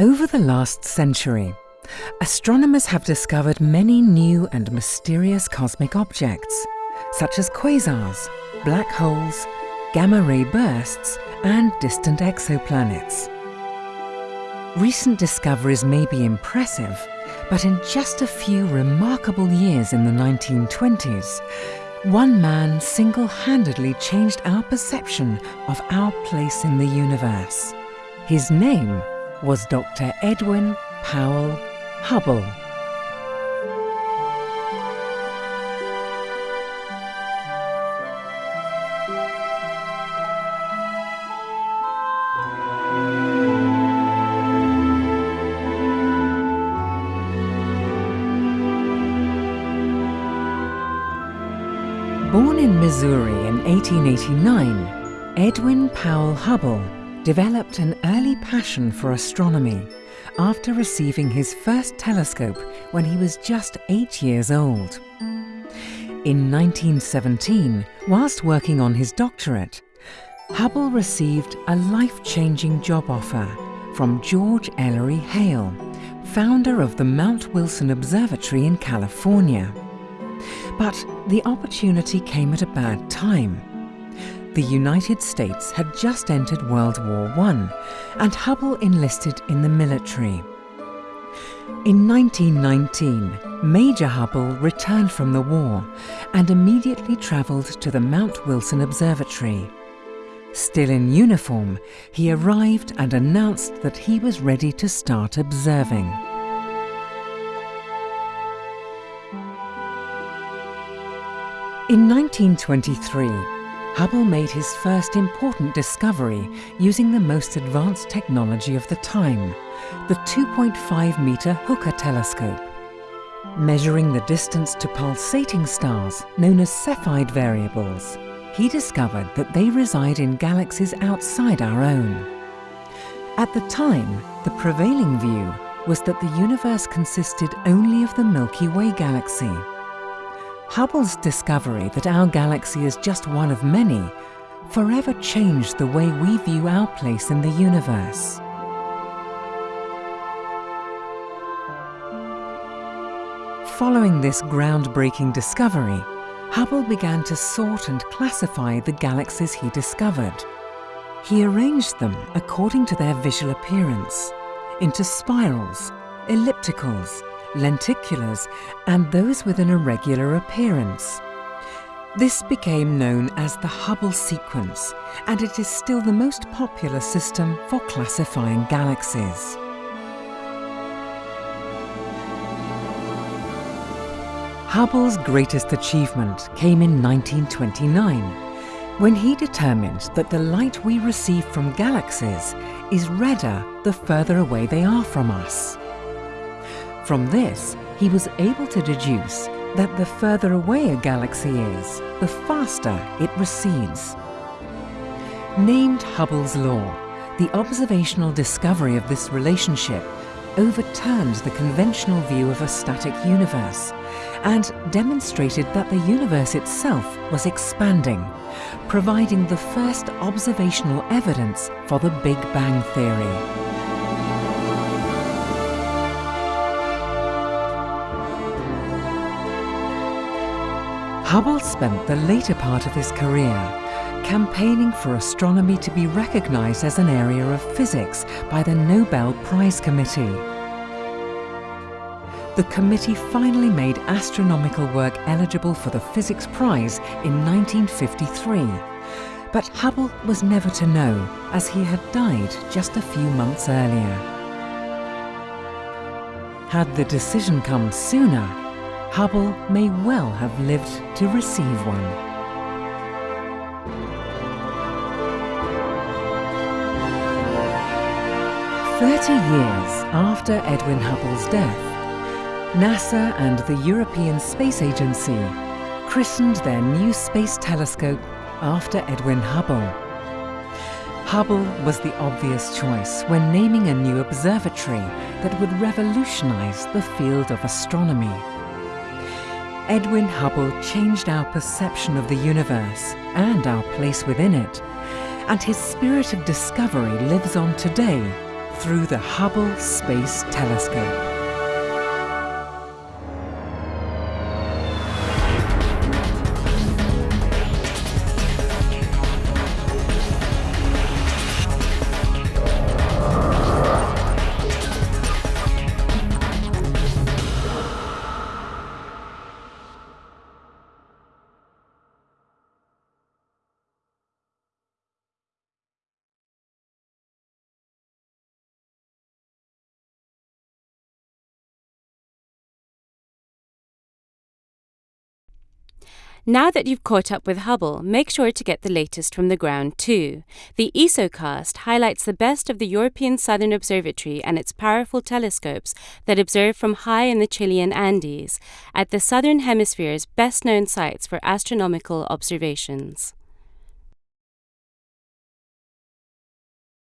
Over the last century, astronomers have discovered many new and mysterious cosmic objects, such as quasars, black holes, gamma-ray bursts and distant exoplanets. Recent discoveries may be impressive, but in just a few remarkable years in the 1920s, one man single-handedly changed our perception of our place in the universe. His name was Dr. Edwin Powell Hubble. Born in Missouri in 1889, Edwin Powell Hubble developed an early passion for astronomy after receiving his first telescope when he was just eight years old. In 1917, whilst working on his doctorate, Hubble received a life-changing job offer from George Ellery Hale, founder of the Mount Wilson Observatory in California. But the opportunity came at a bad time. The United States had just entered World War I and Hubble enlisted in the military. In 1919, Major Hubble returned from the war and immediately travelled to the Mount Wilson Observatory. Still in uniform, he arrived and announced that he was ready to start observing. In 1923, Hubble made his first important discovery using the most advanced technology of the time, the 2.5 metre Hooker telescope. Measuring the distance to pulsating stars, known as Cepheid variables, he discovered that they reside in galaxies outside our own. At the time, the prevailing view was that the universe consisted only of the Milky Way galaxy, Hubble's discovery that our galaxy is just one of many forever changed the way we view our place in the universe. Following this groundbreaking discovery, Hubble began to sort and classify the galaxies he discovered. He arranged them according to their visual appearance, into spirals, ellipticals, lenticulars, and those with an irregular appearance. This became known as the Hubble sequence, and it is still the most popular system for classifying galaxies. Hubble's greatest achievement came in 1929, when he determined that the light we receive from galaxies is redder the further away they are from us. From this, he was able to deduce that the further away a galaxy is, the faster it recedes. Named Hubble's law, the observational discovery of this relationship overturned the conventional view of a static universe and demonstrated that the universe itself was expanding, providing the first observational evidence for the Big Bang Theory. Hubble spent the later part of his career campaigning for astronomy to be recognized as an area of physics by the Nobel Prize Committee. The committee finally made astronomical work eligible for the Physics Prize in 1953, but Hubble was never to know as he had died just a few months earlier. Had the decision come sooner, Hubble may well have lived to receive one. Thirty years after Edwin Hubble's death, NASA and the European Space Agency christened their new space telescope after Edwin Hubble. Hubble was the obvious choice when naming a new observatory that would revolutionize the field of astronomy. Edwin Hubble changed our perception of the universe and our place within it, and his spirit of discovery lives on today, through the Hubble Space Telescope. Now that you've caught up with Hubble, make sure to get the latest from the ground too. The ESOcast highlights the best of the European Southern Observatory and its powerful telescopes that observe from high in the Chilean Andes, at the Southern Hemisphere's best known sites for astronomical observations.